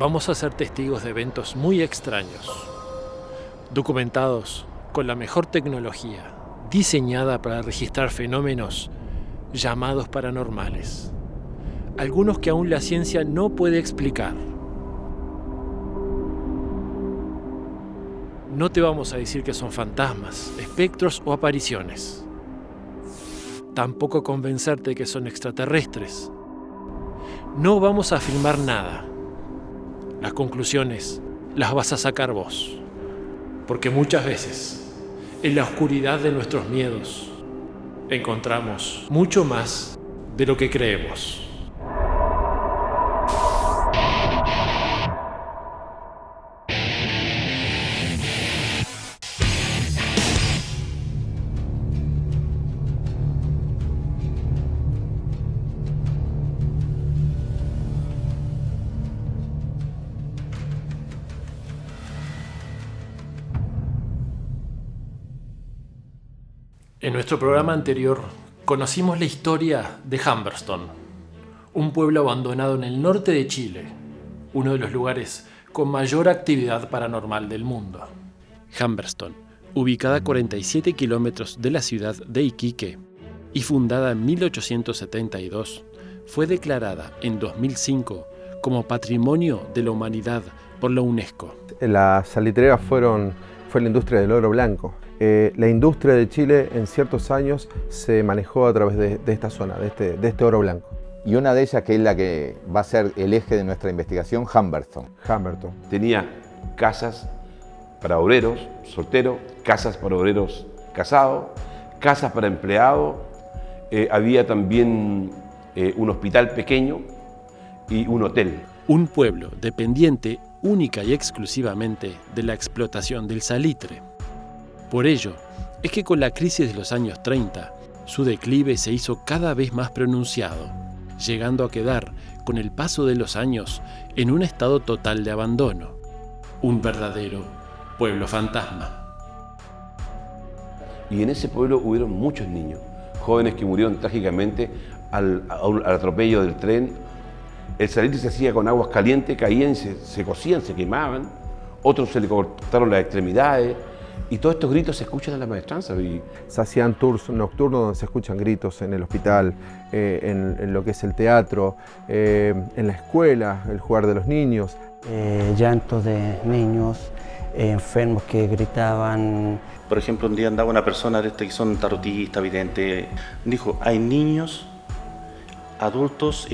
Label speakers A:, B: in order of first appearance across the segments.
A: vamos a ser testigos de eventos muy extraños, documentados con la mejor tecnología, diseñada para registrar fenómenos llamados paranormales, algunos que aún la ciencia no puede explicar. No te vamos a decir que son fantasmas, espectros o apariciones. Tampoco convencerte que son extraterrestres. No vamos a afirmar nada. Las conclusiones las vas a sacar vos. Porque muchas veces, en la oscuridad de nuestros miedos, encontramos mucho más de lo que creemos. Nuestro programa anterior conocimos la historia de Humberston, un pueblo abandonado en el norte de Chile, uno de los lugares con mayor actividad paranormal del mundo. Humberston, ubicada a 47 kilómetros de la ciudad de Iquique y fundada en 1872, fue declarada en 2005 como Patrimonio de la Humanidad por la UNESCO.
B: Las salitreras fueron, fue la industria del oro blanco. Eh, la industria de Chile en ciertos años se manejó a través de, esta zona, de este, de este, oro blanco.
C: Y una de ellas que es la que va a ser el eje de nuestra investigación, Humberton.
B: Humberton.
D: Tenía casas para obreros, solteros, casas para obreros casados, casas para empleados, eh, había también eh, un hospital pequeño y un hotel.
A: Un pueblo dependiente única y exclusivamente de la explotación del salitre. Por ello, es que con la crisis de los años 30, su declive se hizo cada vez más pronunciado, llegando a quedar, con el paso de los años, en un estado total de abandono. Un verdadero pueblo fantasma.
D: Y en ese pueblo hubieron muchos niños, jóvenes que murieron trágicamente al, atropello del tren. El salitre se hacía con aguas calientes, caían, se, se cocían, se quemaban. Otros se le cortaron las extremidades, y todos estos gritos se escuchan en la maestranza.
B: Se hacían tours nocturnos donde se escuchan gritos en el hospital, eh, en, lo que es el teatro, eh, en la escuela, el jugar de los niños.
E: Eh, llantos de niños, enfermos que gritaban.
F: Por ejemplo, un día andaba una persona de este que son tarotistas, videntes, dijo, hay niños, adultos,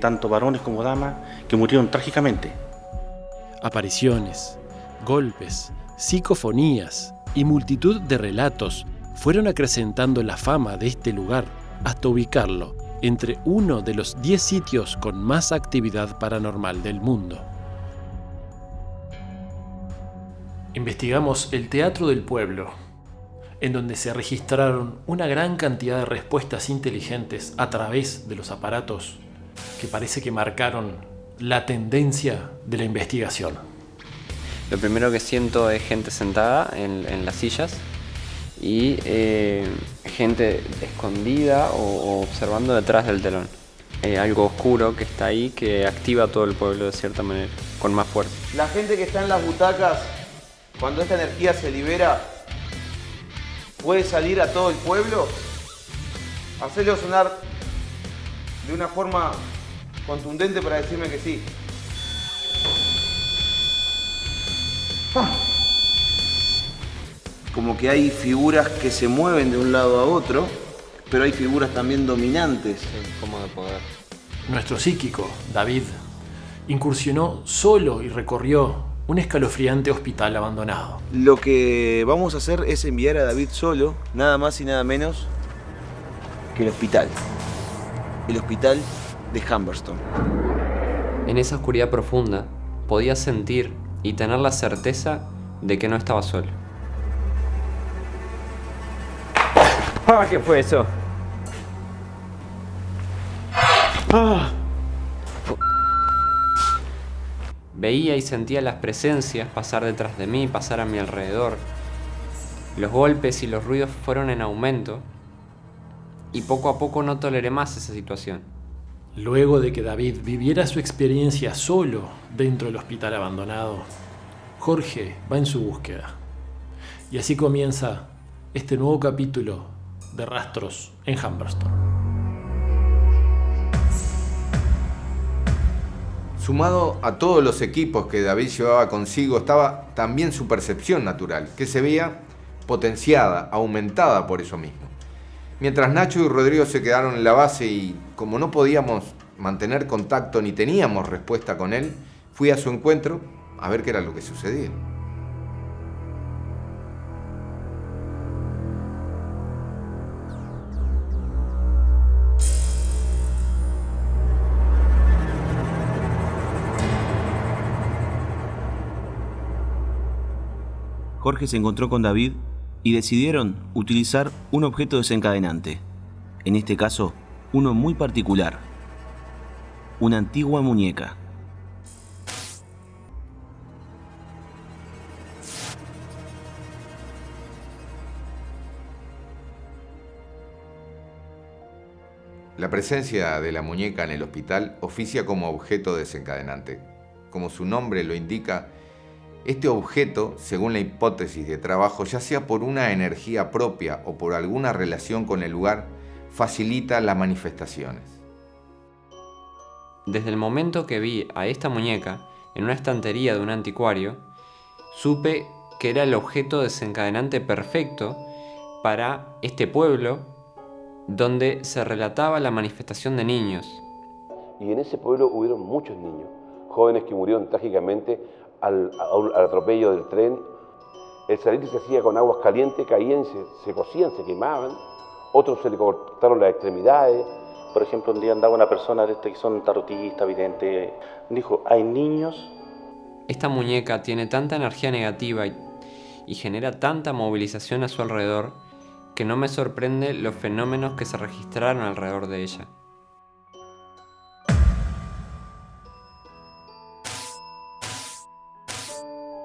F: tanto varones como damas, que murieron trágicamente.
A: Apariciones, golpes, psicofonías y multitud de relatos fueron acrecentando la fama de este lugar hasta ubicarlo entre uno de los 10 sitios con más actividad paranormal del mundo. Investigamos el Teatro del Pueblo, en donde se registraron una gran cantidad de respuestas inteligentes a través de los aparatos que parece que marcaron la tendencia de la investigación.
G: Lo primero que siento es gente sentada en, las sillas y eh, gente escondida o, observando detrás del telón. Eh, algo oscuro que está ahí que activa todo el pueblo de cierta manera, con más fuerza.
H: La gente que está en las butacas, cuando esta energía se libera, puede salir a todo el pueblo, hacerlo sonar de una forma contundente para decirme que sí. Como que hay figuras que se mueven de un lado a otro, pero hay figuras también dominantes.
G: como de poder.
A: Nuestro psíquico, David, incursionó solo y recorrió un escalofriante hospital abandonado.
H: Lo que vamos a hacer es enviar a David solo, nada más y nada menos que el hospital. El hospital de Humberston.
G: En esa oscuridad profunda podía sentir y tener la certeza de que no estaba solo.
I: Ah, ¿Qué fue eso?
G: Ah. Veía y sentía las presencias pasar detrás de mí, pasar a mi alrededor. Los golpes y los ruidos fueron en aumento y poco a poco no toleré más esa situación.
A: Luego de que David viviera su experiencia solo dentro del hospital abandonado, Jorge va en su búsqueda. Y así comienza este nuevo capítulo de Rastros en Humberston.
C: Sumado a todos los equipos que David llevaba consigo estaba también su percepción natural, que se veía potenciada, aumentada por eso mismo. Mientras Nacho y Rodrigo se quedaron en la base y como no podíamos mantener contacto ni teníamos respuesta con él, fui a su encuentro a ver qué era lo que sucedía.
J: Jorge se encontró con David y decidieron utilizar un objeto desencadenante, en este caso uno muy particular, una antigua muñeca.
C: La presencia de la muñeca en el hospital oficia como objeto desencadenante. Como su nombre lo indica, este objeto, según la hipótesis de trabajo, ya sea por una energía propia o por alguna relación con el lugar, facilita las manifestaciones.
G: Desde el momento que vi a esta muñeca en una estantería de un anticuario, supe que era el objeto desencadenante perfecto para este pueblo donde se relataba la manifestación de niños.
D: Y en ese pueblo hubieron muchos niños, jóvenes que murieron trágicamente al, atropello del tren. El salir se hacía con aguas calientes, caían, se, se cocían, se quemaban. Otros se le cortaron las extremidades.
K: Por ejemplo, un día andaba una persona de este que son tarotistas, videntes, dijo, hay niños.
G: Esta muñeca tiene tanta energía negativa y, y genera tanta movilización a su alrededor que no me sorprende los fenómenos que se registraron alrededor de ella.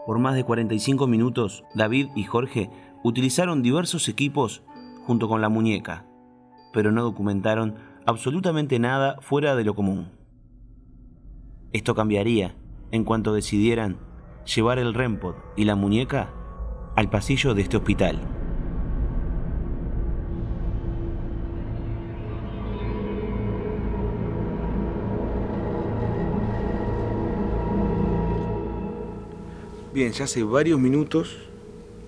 J: Por más de 45 minutos, David y Jorge utilizaron diversos equipos junto con la muñeca, pero no documentaron absolutamente nada fuera de lo común. Esto cambiaría en cuanto decidieran llevar el REMPOD y la muñeca al pasillo de este hospital.
L: Bien, ya hace varios minutos,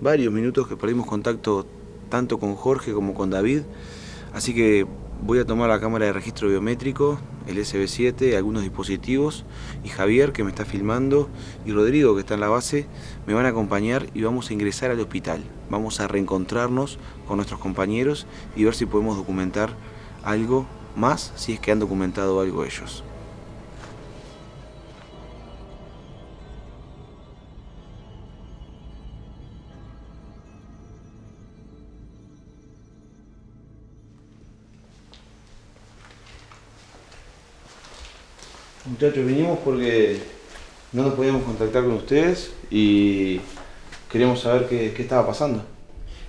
L: varios minutos que perdimos contacto tanto con Jorge como con David, así que voy a tomar la cámara de registro biométrico, el SB7, algunos dispositivos, y Javier, que me está filmando, y Rodrigo, que está en la base, me van a acompañar y vamos a ingresar al hospital. Vamos a reencontrarnos con nuestros compañeros y ver si podemos documentar algo más, si es que han documentado algo ellos. Muchachos, vinimos porque no nos podíamos contactar con ustedes y queríamos saber qué, estaba pasando.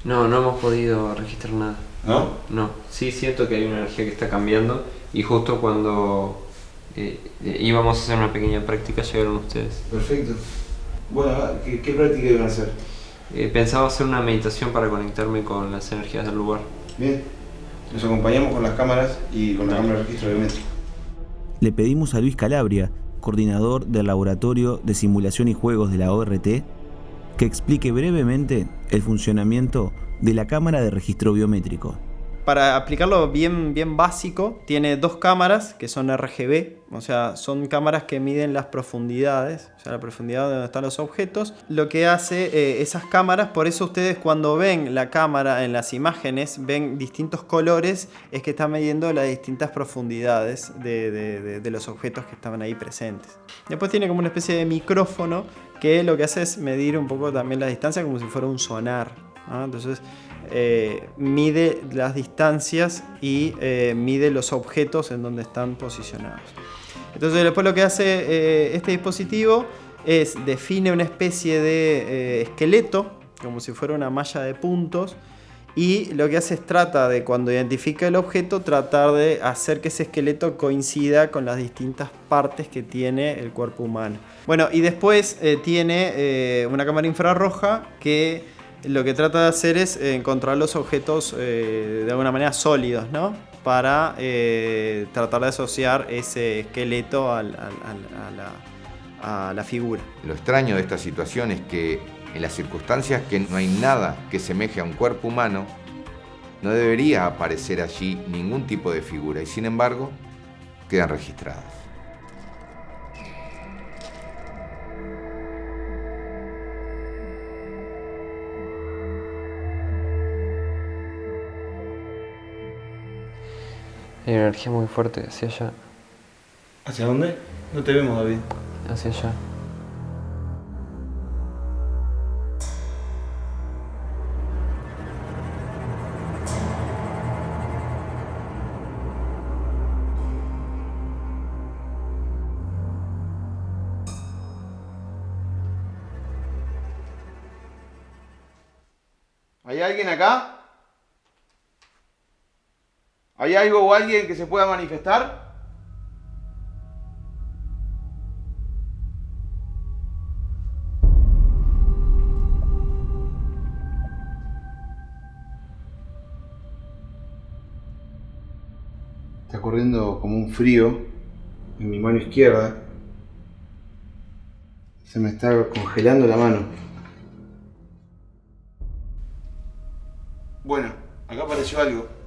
G: No, no hemos podido registrar nada.
L: ¿No?
G: No, sí siento que hay una energía que está cambiando y justo cuando eh, eh, íbamos a hacer una pequeña práctica llegaron ustedes.
L: Perfecto. Bueno, ¿qué, práctica iban a hacer?
G: Eh, pensaba hacer una meditación para conectarme con las energías del lugar.
L: Bien, nos acompañamos con las cámaras y con la cámara de registro biométrico
J: le pedimos a Luis Calabria, coordinador del Laboratorio de Simulación y Juegos de la ORT, que explique brevemente el funcionamiento de la cámara de registro biométrico
M: para aplicarlo bien, bien básico, tiene dos cámaras que son RGB, o sea, son cámaras que miden las profundidades, o sea, la profundidad de donde están los objetos. Lo que hace eh, esas cámaras, por eso ustedes cuando ven la cámara en las imágenes, ven distintos colores, es que está midiendo las distintas profundidades de, los objetos que estaban ahí presentes. Después tiene como una especie de micrófono que lo que hace es medir un poco también la distancia como si fuera un sonar. Entonces, eh, mide las distancias y eh, mide los objetos en donde están posicionados. Entonces después lo que hace eh, este dispositivo es define una especie de esqueleto, como si fuera una malla de puntos, Y lo que hace es trata de, cuando identifica el objeto, tratar de hacer que ese esqueleto coincida con las distintas partes que tiene el cuerpo humano. Bueno, y después tiene una cámara infrarroja que lo que trata de hacer es encontrar los objetos eh, de alguna manera sólidos, ¿no? Para tratar de asociar ese esqueleto a, la, a la figura.
C: Lo extraño de esta situación es que en las circunstancias que no hay nada que semeje a un cuerpo humano, no debería aparecer allí ningún tipo de figura y sin embargo quedan registradas.
G: Hay una energía muy fuerte hacia allá,
L: ¿Hacia dónde? No te vemos, David.
G: hacia allá.
H: ¿Hay algo o alguien que se pueda manifestar? Está corriendo como un frío en mi mano izquierda. Se me está congelando la mano. Bueno, acá apareció algo.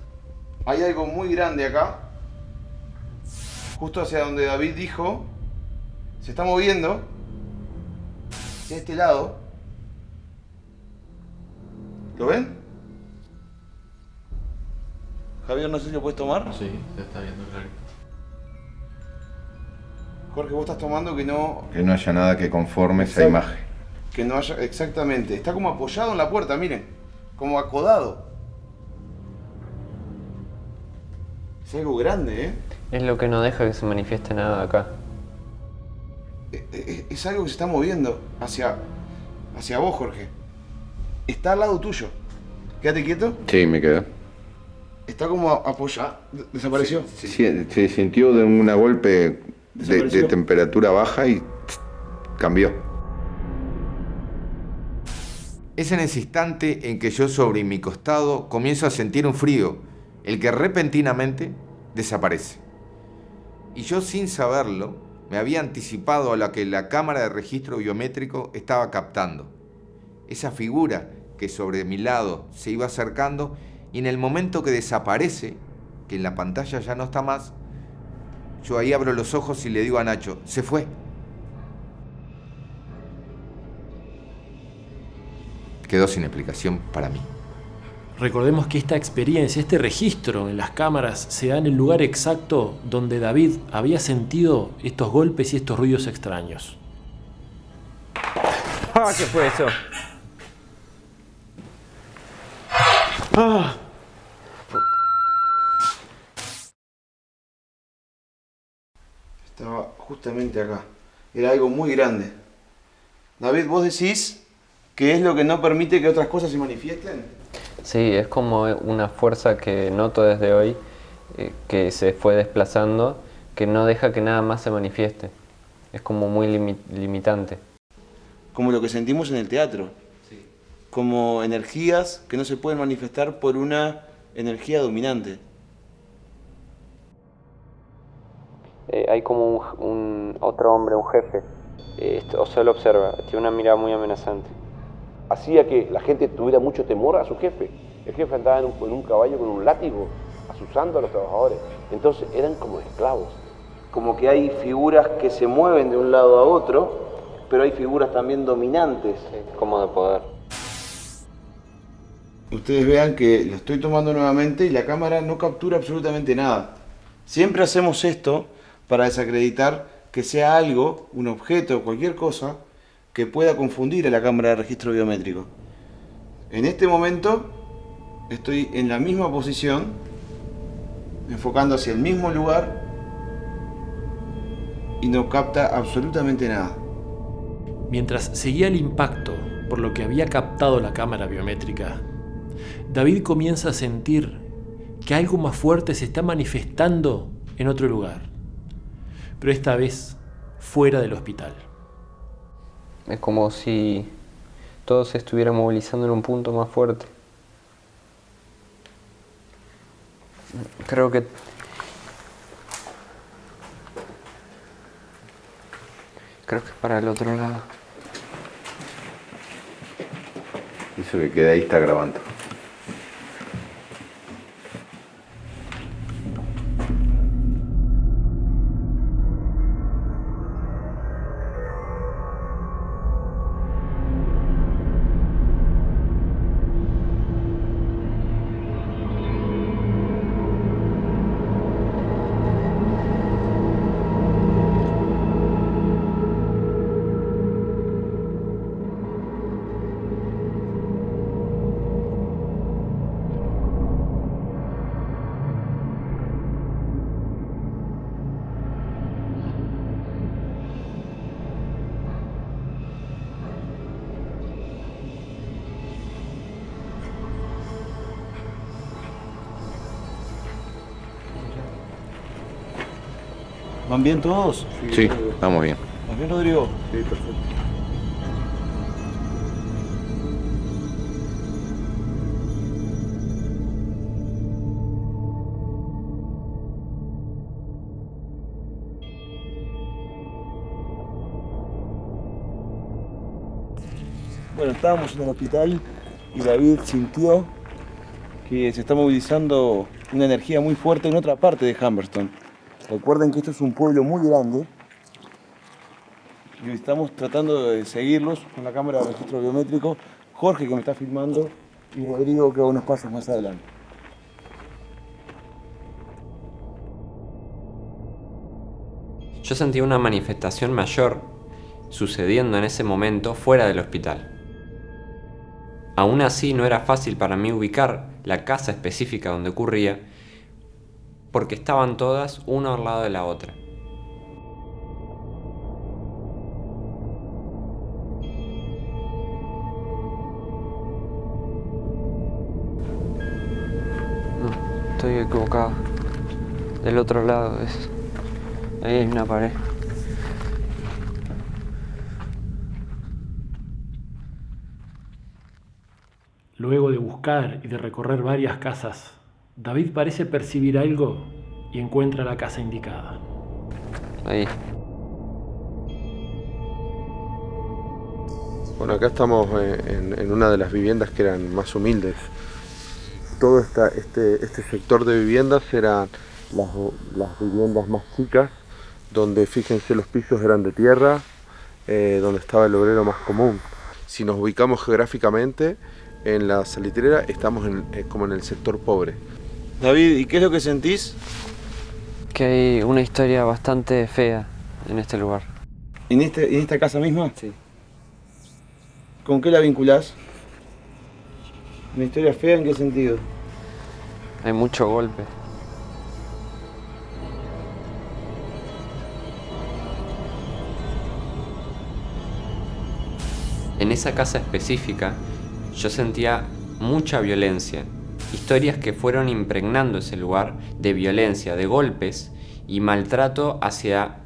H: Hay algo muy grande acá. Justo hacia donde David dijo. Se está moviendo. Hacia este lado. ¿Lo ven? Javier, no sé si lo puedes tomar.
A: Sí, se está viendo clarito.
H: Jorge, vos estás tomando que no.
C: Que no haya nada que conforme esa imagen.
H: Que no haya. Exactamente. Está como apoyado en la puerta, miren. Como acodado. Es algo grande, ¿eh?
G: Es lo que no deja que se manifieste nada acá.
H: Es, es- es algo que se está moviendo hacia, hacia vos, Jorge. Está al lado tuyo. Quédate quieto.
C: Sí, me quedé.
H: Está como apoyado. Desapareció.
C: Sí, se sintió de un golpe de, temperatura baja y cambió. Es en ese instante en que yo sobre mi costado comienzo a sentir un frío, el que repentinamente desaparece. Y yo sin saberlo, me había anticipado a lo que la cámara de registro biométrico estaba captando. Esa figura que sobre mi lado se iba acercando y en el momento que desaparece, que en la pantalla ya no está más, yo ahí abro los ojos y le digo a Nacho, se fue. Quedó sin explicación para mí.
A: Recordemos que esta experiencia, este registro en las cámaras, se da en el lugar exacto donde David había sentido estos golpes y estos ruidos extraños.
I: Ah, ¿qué fue eso?
L: Ah. Estaba justamente acá. Era algo muy grande. David, ¿vos decís que es lo que no permite que otras cosas se manifiesten?
G: Sí, es como una fuerza que noto desde hoy, eh, que se fue desplazando, que no deja que nada más se manifieste. Es como muy limi- limitante.
L: Como lo que sentimos en el teatro. Como energías que no se pueden manifestar por una energía dominante.
G: Eh, hay como un, un otro hombre, un jefe, eh, o solo observa, tiene una mirada muy amenazante.
D: Hacía que la gente tuviera mucho temor a su jefe. El jefe andaba en un, en un caballo con un látigo, asusando a los trabajadores. Entonces eran como esclavos.
L: Como que hay figuras que se mueven de un lado a otro, pero hay figuras también dominantes.
G: Como de poder.
L: Ustedes vean que lo estoy tomando nuevamente y la cámara no captura absolutamente nada. Siempre hacemos esto para desacreditar que sea algo, un objeto o cualquier cosa, que pueda confundir a la cámara de registro biométrico. En este momento estoy en la misma posición, enfocando hacia el mismo lugar y no capta absolutamente nada.
A: Mientras seguía el impacto por lo que había captado la cámara biométrica, David comienza a sentir que algo más fuerte se está manifestando en otro lugar, pero esta vez fuera del hospital.
G: Es como si todo se estuviera movilizando en un punto más fuerte. Creo que creo que es para el otro lado.
C: Eso que queda ahí está grabando.
L: ¿Van bien todos?
C: Sí, vamos bien.
L: ¿Vas bien, Rodrigo? Sí, perfecto. Bueno, estábamos en el hospital y David sintió que se está movilizando una energía muy fuerte en otra parte de Humberston. Recuerden que esto es un pueblo muy grande y estamos tratando de seguirlos con la cámara de registro biométrico. Jorge que me está filmando y Rodrigo que va unos pasos más adelante.
G: Yo sentí una manifestación mayor sucediendo en ese momento fuera del hospital. Aún así no era fácil para mí ubicar la casa específica donde ocurría porque estaban todas una al lado de la otra. No, estoy equivocado. Del otro lado es... Ahí hay una pared.
A: Luego de buscar y de recorrer varias casas, David parece percibir algo y encuentra la casa indicada.
G: Ahí.
B: Bueno, acá estamos en, en una de las viviendas que eran más humildes. Todo esta, este, este sector de viviendas eran las, las viviendas más chicas, donde fíjense los pisos eran de tierra, eh, donde estaba el obrero más común. Si nos ubicamos geográficamente, en la salitrera estamos en, eh, como en el sector pobre.
L: David, ¿y qué es lo que sentís?
G: Que hay una historia bastante fea en este lugar.
L: ¿En, este, en esta casa misma?
G: Sí.
L: ¿Con qué la vinculás? ¿Una historia fea en qué sentido?
G: Hay mucho golpe. En esa casa específica yo sentía mucha violencia, historias que fueron impregnando ese lugar de violencia, de golpes y maltrato hacia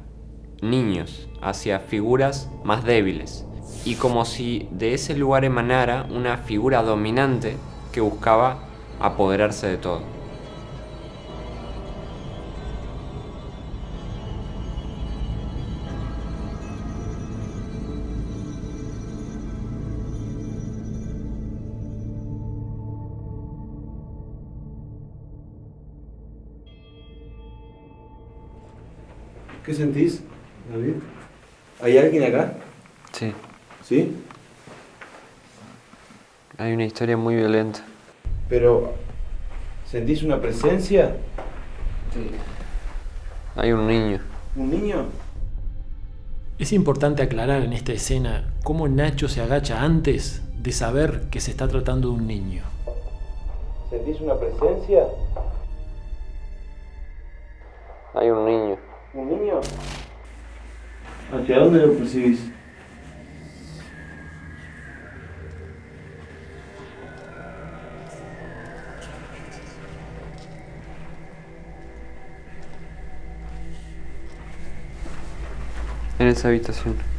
G: niños, hacia figuras más débiles. Y como si de ese lugar emanara una figura dominante que buscaba apoderarse de todo.
L: ¿Qué sentís, David? ¿Hay alguien acá?
G: Sí.
L: ¿Sí?
G: Hay una historia muy violenta.
L: Pero, ¿sentís una presencia?
G: Sí. Hay un niño.
L: ¿Un niño?
A: Es importante aclarar en esta escena cómo Nacho se agacha antes de saber que se está tratando de un niño.
L: ¿Sentís una presencia?
G: Hay un niño.
L: ¿Un niño? ¿Hacia dónde lo percibís?
G: En esa habitación.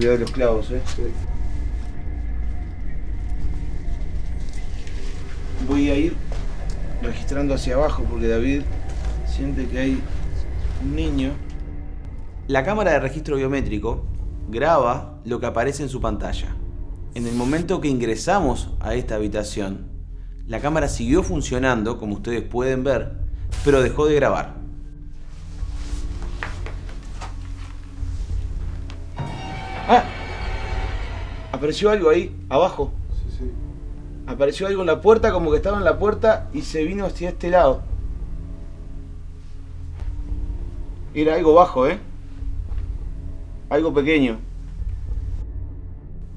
L: Cuidado de los clavos, eh. Voy a ir registrando hacia abajo porque David siente que hay un niño. La cámara de registro biométrico graba lo que aparece en su pantalla. En el momento que ingresamos a esta habitación, la cámara siguió funcionando, como ustedes pueden ver, pero dejó de grabar. Apareció algo ahí, abajo.
B: Sí, sí.
L: Apareció algo en la puerta, como que estaba en la puerta y se vino hacia este lado. Era algo bajo, ¿eh? Algo pequeño.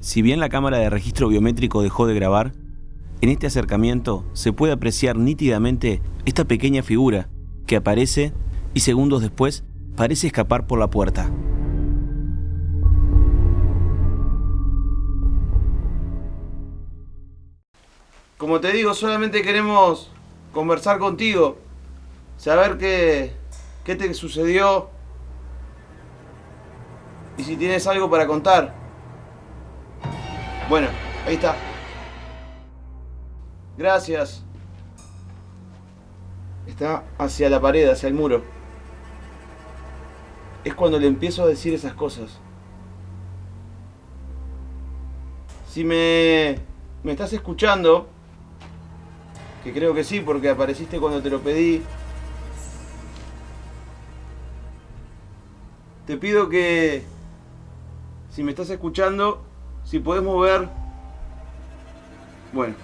L: Si bien la cámara de registro biométrico dejó de grabar, en este acercamiento se puede apreciar nítidamente esta pequeña figura que aparece y segundos después parece escapar por la puerta. Como te digo, solamente queremos conversar contigo, saber qué, qué te sucedió y si tienes algo para contar. Bueno, ahí está. Gracias. Está hacia la pared, hacia el muro. Es cuando le empiezo a decir esas cosas. Si me, me estás escuchando, que creo que sí, porque apareciste cuando te lo pedí, te pido que, si me estás escuchando, si podés mover, bueno,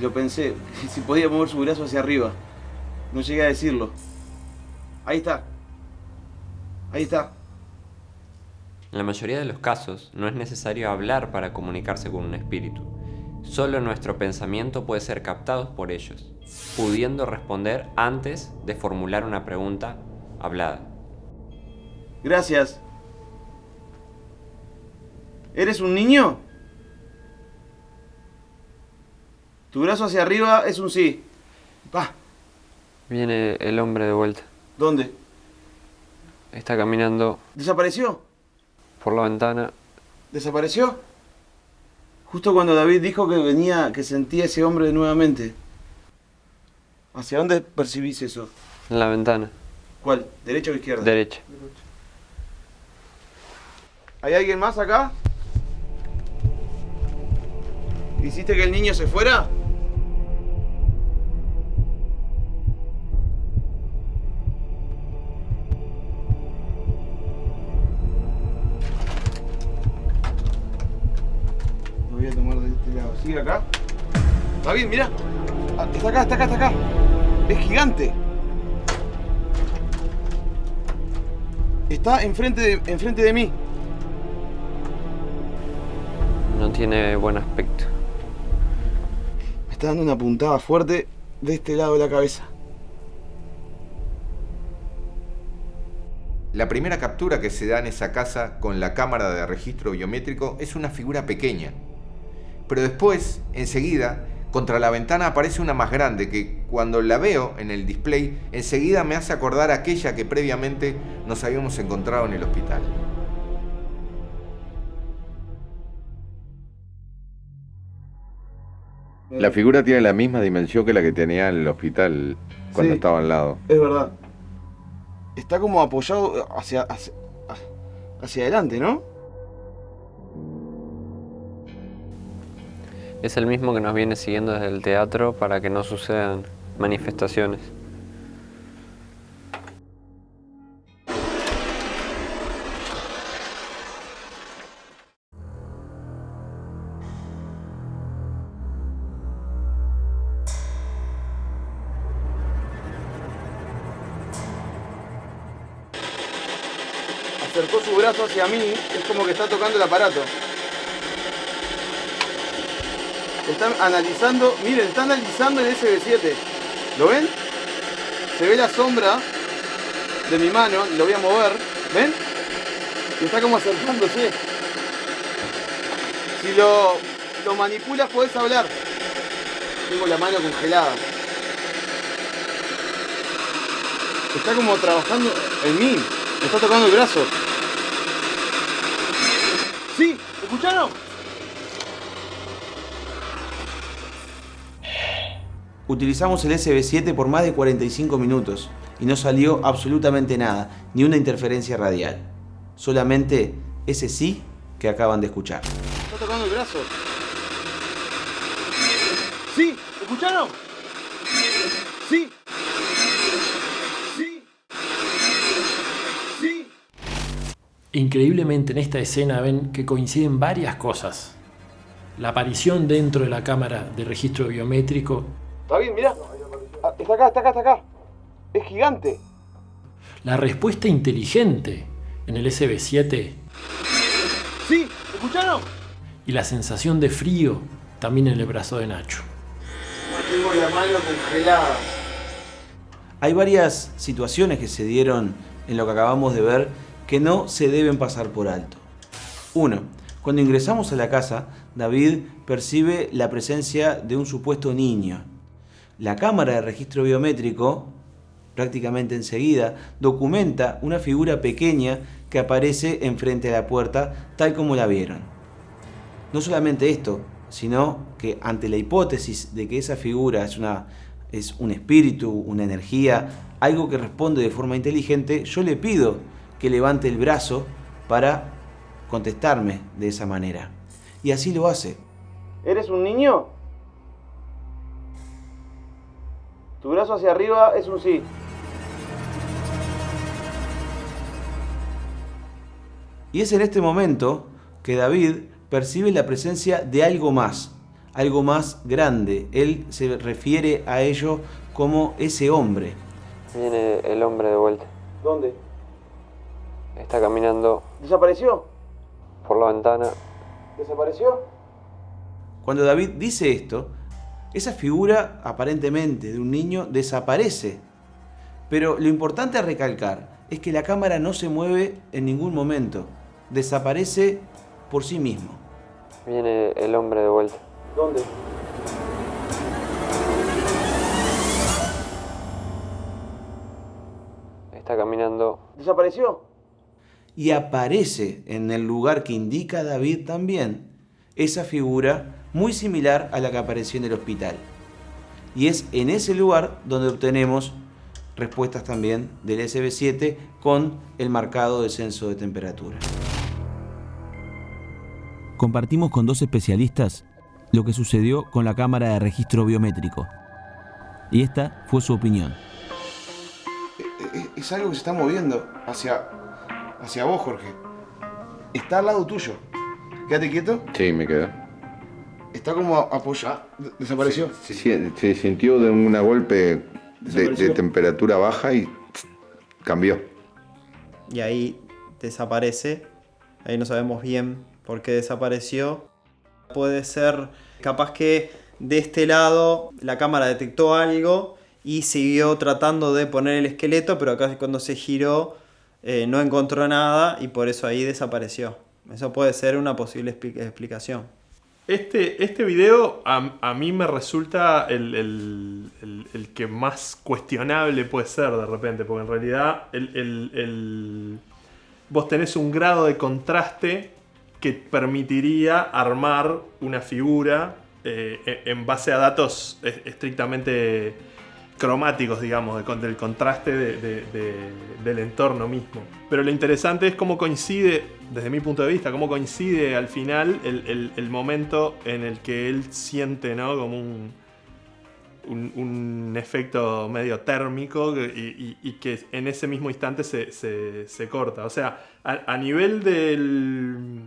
L: lo pensé, si podía mover su brazo hacia arriba, no llegué a decirlo. Ahí está, ahí está.
G: En la mayoría de los casos, no es necesario hablar para comunicarse con un espíritu. Solo nuestro pensamiento puede ser captado por ellos, pudiendo responder antes de formular una pregunta hablada.
L: Gracias. ¿Eres un niño? Tu brazo hacia arriba es un sí. Pa.
G: Viene el hombre de vuelta.
L: ¿Dónde?
G: Está caminando
L: ¿Desapareció?
G: por la ventana.
L: ¿Desapareció? Justo cuando David dijo que venía, que sentía ese hombre nuevamente. ¿Hacia dónde percibís eso?
G: En la ventana.
L: ¿Cuál? ¿Derecha o izquierda?
G: Derecha.
L: ¿Hay alguien más acá? ¿Hiciste que el niño se fuera? Este lado. ¿Sigue acá? Está bien, mira. Ah, Está acá, está acá, está acá. Es gigante. Está enfrente de, enfrente de mí.
G: No tiene buen aspecto.
L: Me está dando una puntada fuerte de este lado de la cabeza.
C: La primera captura que se da en esa casa con la cámara de registro biométrico es una figura pequeña. Pero después, enseguida, contra la ventana aparece una más grande que cuando la veo en el display, enseguida me hace acordar aquella que previamente nos habíamos encontrado en el hospital. La figura tiene la misma dimensión que la que tenía en el hospital cuando
L: Sí.
C: estaba al lado.
L: Es verdad. Está como apoyado hacia, hacia, hacia adelante, ¿no?
G: Es el mismo que nos viene siguiendo desde el teatro para que no sucedan manifestaciones.
L: Acercó su brazo hacia mí, es como que está tocando el aparato. Están analizando, miren, está analizando el SB7. ¿Lo ven? Se ve la sombra de mi mano, lo voy a mover, ¿ven? Y está como acercándose. Si lo,
A: lo manipulas, podés hablar. Tengo la mano congelada. Está como trabajando en mí. Me está tocando el brazo. ¿Sí? ¿Escucharon?
L: Utilizamos el SB7 por más de 45 minutos y no salió absolutamente nada, ni una interferencia radial. Solamente ese sí que acaban de escuchar.
A: Está tocando el brazo. ¿Sí? ¿Escucharon? ¿Sí? ¿Sí? ¿Sí?
N: Increíblemente en esta escena ven que coinciden varias cosas. La aparición dentro de la cámara de registro biométrico,
A: David, mira. Está acá, está acá, está acá. Es gigante.
N: la respuesta inteligente en el SB7
A: ¿Sí? ¿Escucharon?
N: y la sensación de frío también en el brazo de Nacho.
A: Tengo la mano congelada.
L: Hay varias situaciones que se dieron en lo que acabamos de ver que no se deben pasar por alto. Uno, cuando ingresamos a la casa, David percibe la presencia de un supuesto niño. La cámara de registro biométrico, prácticamente enseguida, documenta una figura pequeña que aparece enfrente de la puerta tal como la vieron. No solamente esto, sino que ante la hipótesis de que esa figura es, una, es un espíritu, una energía, algo que responde de forma inteligente, yo le pido que levante el brazo para contestarme de esa manera. Y así lo hace.
A: ¿Eres un niño? Tu brazo hacia arriba es un sí.
L: Y es en este momento que David percibe la presencia de algo más, algo más grande. Él se refiere a ello como ese hombre.
G: Viene el hombre de vuelta.
A: ¿Dónde?
G: Está caminando
A: ¿Desapareció?
G: por la ventana.
A: ¿Desapareció?
L: Cuando David dice esto, esa figura aparentemente de un niño desaparece. Pero lo importante a recalcar es que la cámara no se mueve en ningún momento. Desaparece por sí mismo.
G: Viene el hombre de vuelta.
A: ¿Dónde?
G: Está caminando
A: ¿Desapareció?
L: Y aparece en el lugar que indica David también esa figura muy similar a la que apareció en el hospital. Y es en ese lugar donde obtenemos respuestas también del SB7 con el marcado descenso de temperatura. Compartimos con dos especialistas lo que sucedió con la cámara de registro biométrico. Y esta fue su opinión.
O: Es, es algo que se está moviendo hacia, hacia vos, Jorge. Está al lado tuyo. Quédate quieto.
C: Sí, me quedo.
O: Está como apoyado. Desapareció.
C: Se, se- se sintió de un golpe de, temperatura baja y cambió.
M: y ahí desaparece. Ahí no sabemos bien por qué desapareció. Puede ser capaz que de este lado la cámara detectó algo y siguió tratando de poner el esqueleto, pero acá cuando se giró eh, no encontró nada y por eso ahí desapareció. Eso puede ser una posible expli- explicación.
N: Este, este video a, a mí me resulta el, el- el- que más cuestionable puede ser de repente, porque en realidad vos tenés un grado de contraste que permitiría armar una figura eh, en base a datos es- estrictamente cromáticos, digamos, del contraste de- de- de- del entorno mismo. Pero lo interesante es cómo coincide, desde mi punto de vista, cómo coincide al final el, momento en el que él siente, ¿no? Como un, un, efecto medio térmico y, que en ese mismo instante se, se- se corta. O sea, a, a nivel del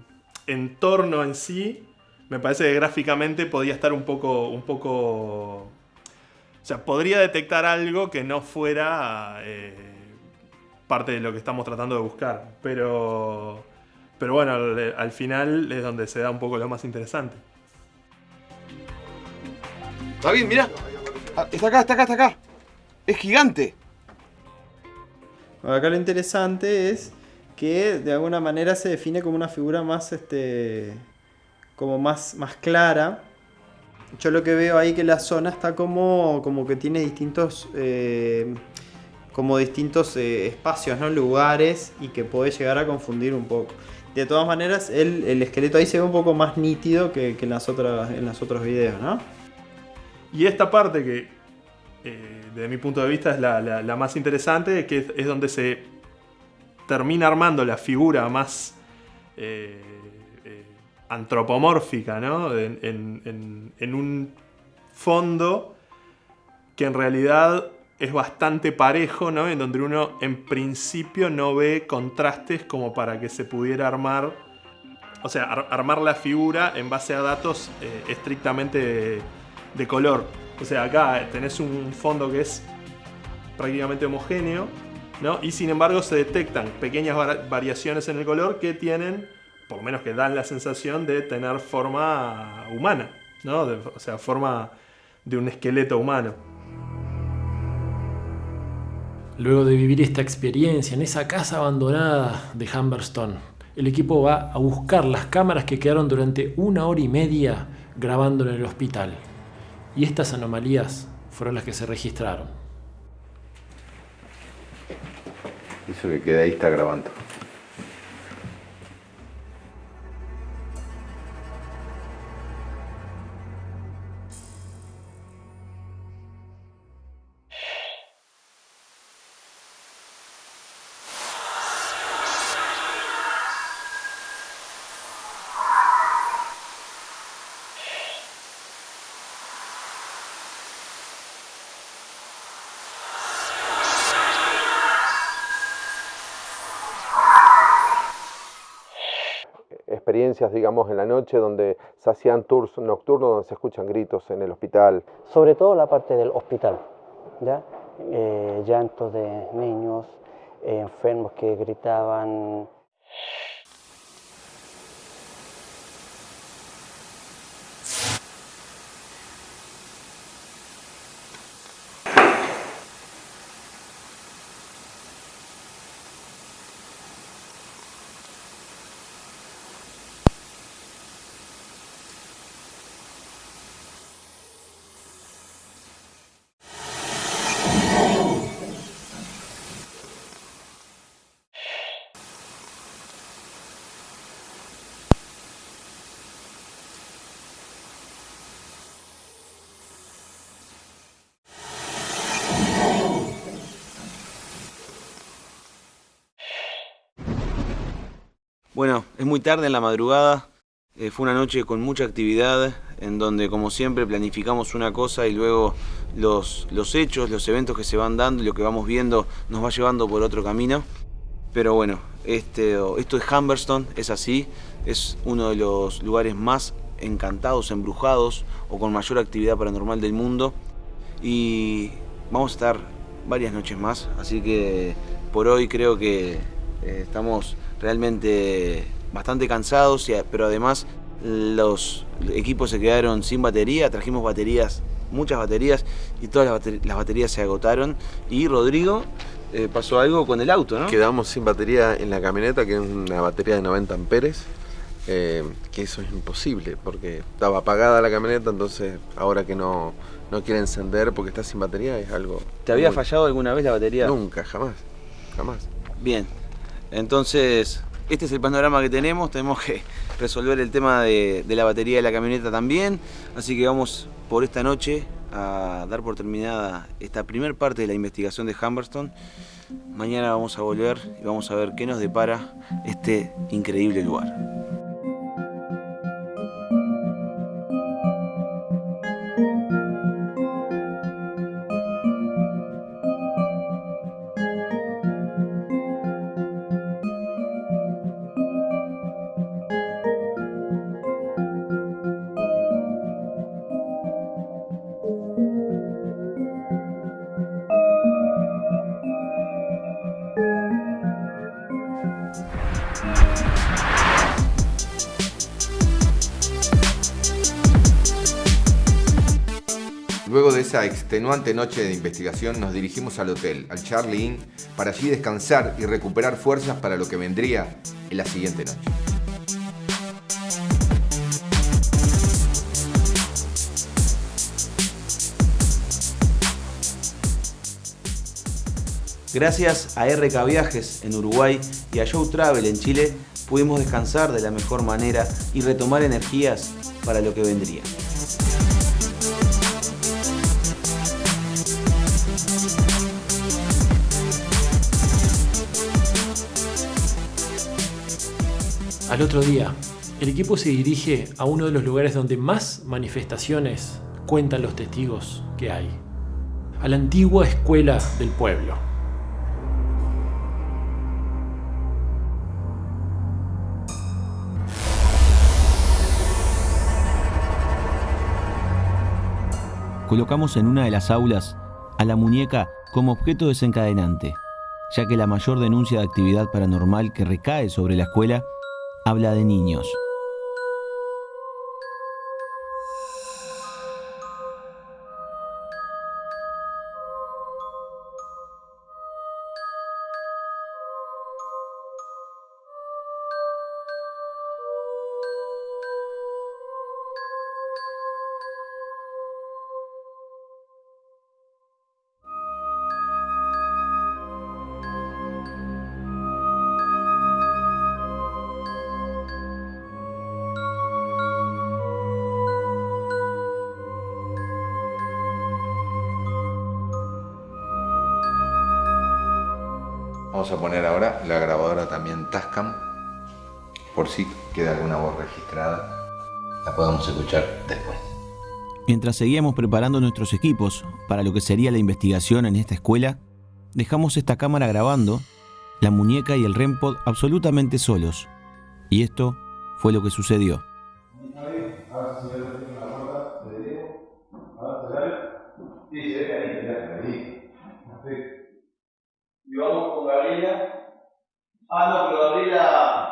N: entorno en sí, me parece que gráficamente podía estar un poco, un poco o sea, podría detectar algo que no fuera eh, parte de lo que estamos tratando de buscar. Pero, pero bueno, al, al final es donde se da un poco lo más interesante.
A: David, mira. Está acá, está acá, está acá. Es gigante.
M: Acá lo interesante es que de alguna manera se define como una figura más este como más, más clara. Yo lo que veo ahí que la zona está como, como que tiene distintos, eh, como distintos eh, espacios, ¿no? lugares y que puede llegar a confundir un poco. De todas maneras, el, el esqueleto ahí se ve un poco más nítido que, que en, las otras, en los otros videos, ¿no?
N: Y esta parte que, eh, desde mi punto de vista, es la, la- más interesante, que es, donde se termina armando la figura más antropomórfica, ¿no? En, un fondo que en realidad es bastante parejo, ¿no? En donde uno en principio no ve contrastes como para que se pudiera armar, o sea, ar- armar la figura en base a datos eh, estrictamente de, de color. O sea, acá tenés un fondo que es prácticamente homogéneo, ¿no? Y sin embargo se detectan pequeñas var- variaciones en el color que tienen, por lo menos que dan la sensación de tener forma humana, ¿no? De- o sea, forma de un esqueleto humano.
A: Luego de vivir esta experiencia en esa casa abandonada de Humberstone, el equipo va a buscar las cámaras que quedaron durante una hora y media grabando en el hospital. Y estas anomalías fueron las que se registraron.
C: Eso que queda ahí está grabando.
B: Experiencias, digamos, en la noche donde se hacían tours nocturnos donde se escuchan gritos en el hospital.
E: Sobre todo la parte del hospital, ¿ya? Eh, llantos de niños, enfermos que gritaban.
L: Bueno, es muy tarde en la madrugada. eh, fue una noche con mucha actividad, en donde, como siempre, planificamos una cosa y luego los, los hechos, los eventos que se van dando y lo que vamos viendo nos va llevando por otro camino. Pero bueno, este, esto es Humberstone, es así. Es uno de los lugares más encantados, embrujados o con mayor actividad paranormal del mundo. Y vamos a estar varias noches más, así que por hoy creo que eh, estamos realmente bastante cansados, pero además los equipos se quedaron sin batería, trajimos baterías, muchas baterías, y todas las, bater- las baterías se agotaron. Y Rodrigo, eh, pasó algo con el auto, ¿no?
B: Quedamos sin batería en la camioneta, que es una batería de 90 amperes, eh, que eso es imposible, porque estaba apagada la camioneta, entonces ahora que no, no quiere encender porque está sin batería es algo...
L: ¿Te había
B: muy-
L: fallado alguna vez la batería?
B: Nunca, jamás, jamás.
L: Bien, entonces este es el panorama que tenemos, tenemos que resolver el tema de, la batería de la camioneta también, así que vamos por esta noche a dar por terminada esta primer parte de la investigación de Humberstone. Mañana vamos a volver y vamos a ver qué nos depara este increíble lugar.
C: extenuante noche de investigación nos dirigimos al hotel, al Charlie Inn, para allí descansar y recuperar fuerzas para lo que vendría en la siguiente noche.
L: Gracias a RK Viajes en Uruguay y a Show Travel en Chile, pudimos descansar de la mejor manera y retomar energías para lo que vendría.
A: Al otro día, el equipo se dirige a uno de los lugares donde más manifestaciones cuentan los testigos que hay, a la antigua escuela del pueblo.
P: Colocamos en una de las aulas a la muñeca como objeto desencadenante, ya que la mayor denuncia de actividad paranormal que recae sobre la escuela habla de niños.
C: Vamos a poner ahora la grabadora también Tascam, por si queda alguna voz registrada, la podamos escuchar después.
P: Mientras seguíamos preparando nuestros equipos para lo que sería la investigación en esta escuela, dejamos esta cámara grabando, la muñeca y el REMPOD absolutamente solos. Y esto fue lo que sucedió.
H: Y vamos con Gabriela. Ah, no, pero Gabriela.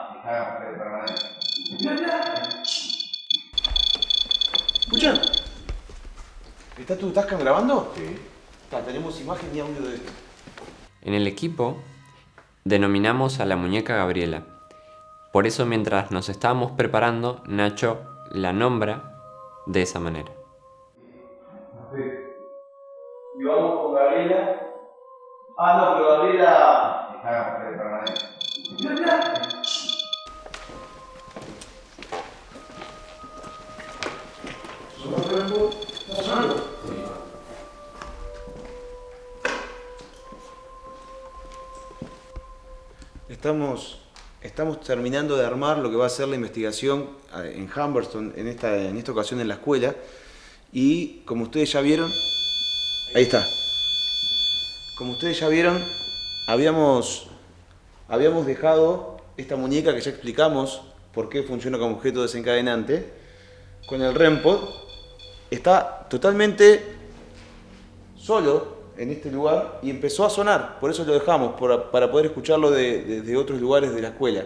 L: ¿Escuchan? ¿Está tu Tascam grabando? Sí. tenemos imagen y audio de esto.
G: En el equipo denominamos a la muñeca Gabriela. Por eso mientras nos estábamos preparando, Nacho la nombra de esa manera.
H: Y vamos con Gabriela. Ah, no, pero Gabriela.
L: Estamos, estamos terminando de armar lo que va a ser la investigación eh, en Humberston, en esta, en esta ocasión en la escuela. Y como ustedes ya vieron, ahí está. Como ustedes ya vieron, habíamos, habíamos dejado esta muñeca que ya explicamos por qué funciona como objeto desencadenante, con el REMPOD. Está totalmente solo en este lugar y empezó a sonar, por eso lo dejamos, para poder escucharlo desde de, otros lugares de la escuela.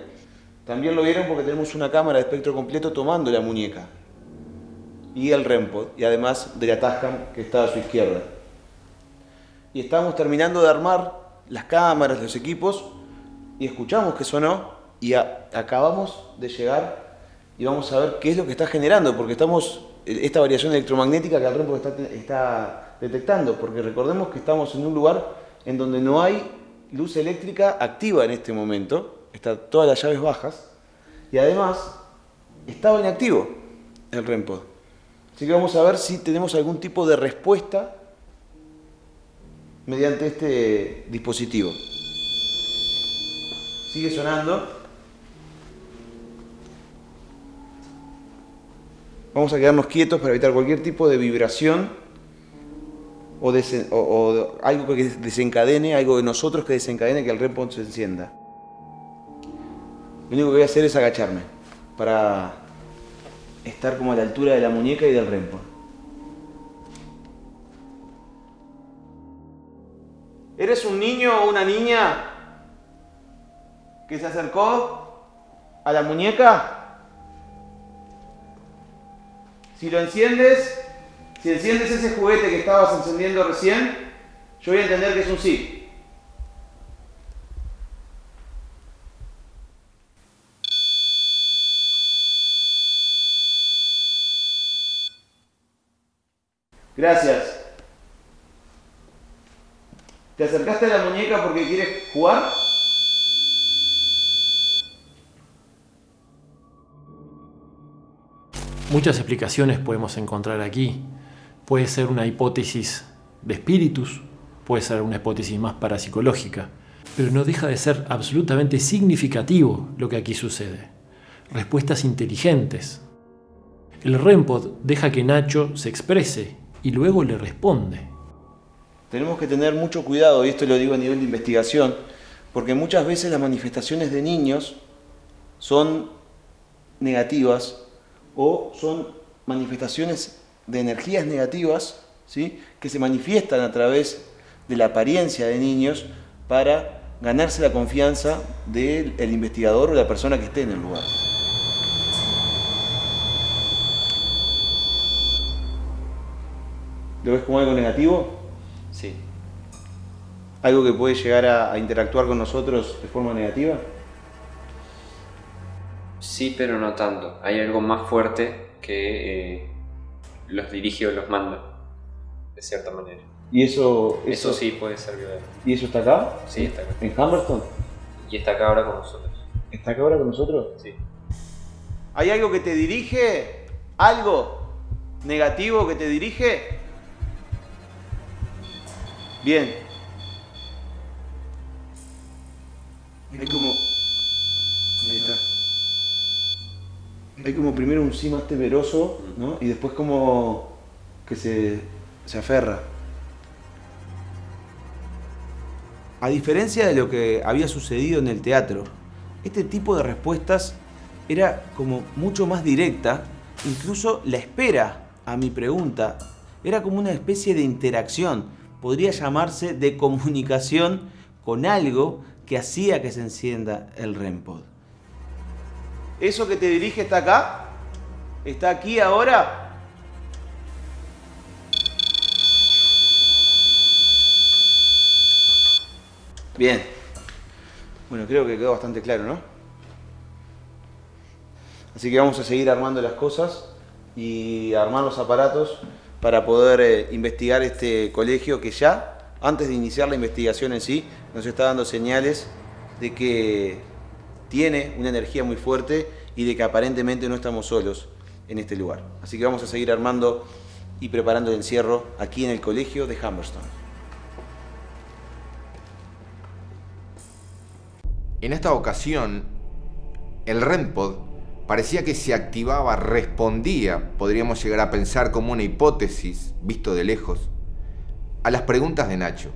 L: También lo vieron porque tenemos una cámara de espectro completo tomando la muñeca y el REMPOD, y además de la Tascam que está a su izquierda. Y estábamos terminando de armar las cámaras, los equipos, y escuchamos que sonó, y acabamos de llegar y vamos a ver qué es lo que está generando, porque estamos, esta variación electromagnética que el REMPOD está, está detectando, porque recordemos que estamos en un lugar en donde no hay luz eléctrica activa en este momento, están todas las llaves bajas, y además estaba inactivo el REMPOD. Así que vamos a ver si tenemos algún tipo de respuesta mediante este dispositivo. Sigue sonando. Vamos a quedarnos quietos para evitar cualquier tipo de vibración o, algo que desencadene, algo de nosotros que desencadene que el REMPOD se encienda. Lo único que voy a hacer es agacharme para estar como a la altura de la muñeca y del REMPOD. ¿Eres un niño o una niña que se acercó a la muñeca? Si lo enciendes, si enciendes ese juguete que estabas encendiendo recién, yo voy a entender que es un sí. Gracias.
H: ¿Te acercaste a la muñeca porque quieres jugar?
A: Muchas explicaciones podemos encontrar aquí. Puede ser una hipótesis de espíritus, puede ser una hipótesis más parapsicológica, pero no deja de ser absolutamente significativo lo que aquí sucede. Respuestas inteligentes. El REMPOD deja que Nacho se exprese y luego le responde.
L: Tenemos que tener mucho cuidado, y esto lo digo a nivel de investigación, porque muchas veces las manifestaciones de niños son negativas o son manifestaciones de energías negativas ¿sí? que se manifiestan a través de la apariencia de niños para ganarse la confianza del investigador o la persona que esté en el lugar. ¿Lo ves como algo negativo?
G: Sí.
L: ¿Algo que puede llegar a, a interactuar con nosotros de forma negativa?
G: Sí, pero no tanto. Hay algo más fuerte que eh, los dirige o los manda, de cierta manera.
L: ¿Y eso,
G: Eso sí puede ser violento.
L: ¿Y eso está acá?
G: Sí, está acá.
L: ¿En Humberston?
G: Y está acá ahora con nosotros.
L: ¿Está acá ahora con nosotros?
G: Sí.
H: ¿Hay algo que te dirige? ¿Algo negativo que te dirige? Bien.
L: Hay como... Ahí está. Hay como primero un sí más temeroso, ¿no? Y después como que se, se aferra. A diferencia de lo que había sucedido en el teatro, este tipo de respuestas era como mucho más directa, incluso la espera a mi pregunta era como una especie de interacción, podría llamarse de comunicación con algo que hacía que se encienda el REMPOD.
H: ¿Eso que te dirige está acá? ¿Está aquí ahora?
L: Bien. Bueno, creo que quedó bastante claro, ¿no? Así que vamos a seguir armando las cosas y armar los aparatos para poder eh, investigar este colegio que ya, antes de iniciar la investigación en sí, nos está dando señales de que tiene una energía muy fuerte y de que aparentemente no estamos solos en este lugar. Así que vamos a seguir armando y preparando el encierro aquí en el colegio de Humberston.
C: En esta ocasión, el REMPOD parecía que se activaba, respondía, podríamos llegar a pensar como una hipótesis, visto de lejos, a las preguntas de Nacho.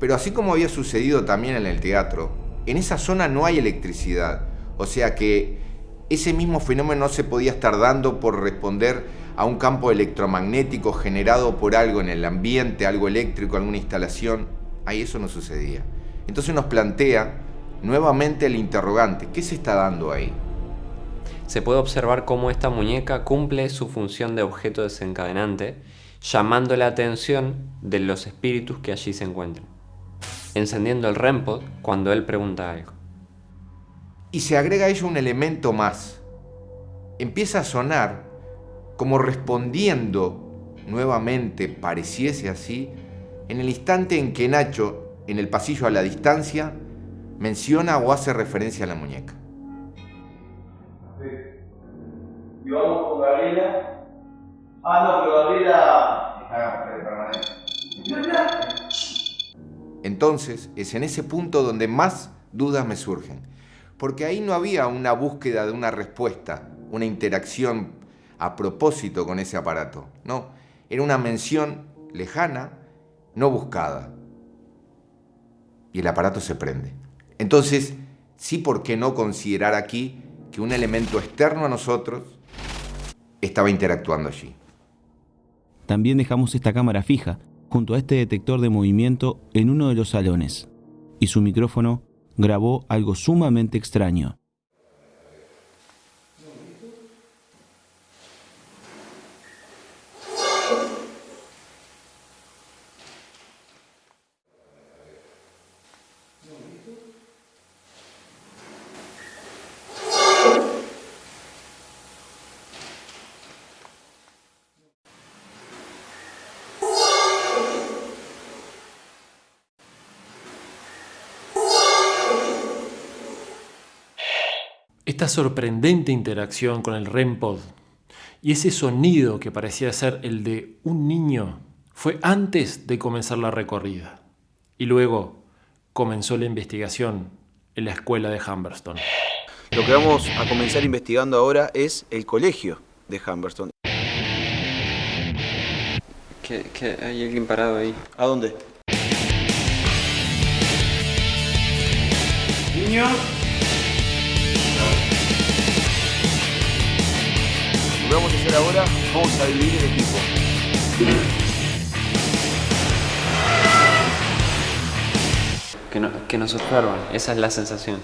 C: Pero así como había sucedido también en el teatro, en esa zona no hay electricidad, o sea que ese mismo fenómeno no se podía estar dando por responder a un campo electromagnético generado por algo en el ambiente, algo eléctrico, alguna instalación. Ahí eso no sucedía. Entonces nos plantea nuevamente el interrogante, ¿qué se está dando ahí?
G: Se puede observar cómo esta muñeca cumple su función de objeto desencadenante, llamando la atención de los espíritus que allí se encuentran, encendiendo el REMPOD cuando él pregunta algo.
C: Y se agrega a ello un elemento más. Empieza a sonar como respondiendo nuevamente, pareciese así, en el instante en que Nacho, en el pasillo a la distancia, menciona o hace referencia a la muñeca.
H: Y vamos con Gabriela. Ah, no, pero Gabriela está permanente.
C: Entonces es en ese punto donde más dudas me surgen, porque ahí no había una búsqueda de una respuesta, una interacción a propósito con ese aparato, no, era una mención lejana, no buscada. Y el aparato se prende. Entonces, sí, ¿por qué no considerar aquí que un elemento externo a nosotros estaba interactuando allí?
P: También dejamos esta cámara fija junto a este detector de movimiento en uno de los salones y su micrófono grabó algo sumamente extraño.
A: Esta sorprendente interacción con el REM-pod y ese sonido que parecía ser el de un niño fue antes de comenzar la recorrida. Y luego comenzó la investigación en la escuela de Humberston.
L: Lo que vamos a comenzar investigando ahora es el colegio de Humberston.
G: ¿Qué, qué, hay alguien parado ahí.
L: ¿A dónde?
N: Niños.
L: Lo que vamos a hacer ahora, vamos a dividir el equipo.
G: Que, no- que nos observan, esa es la sensación.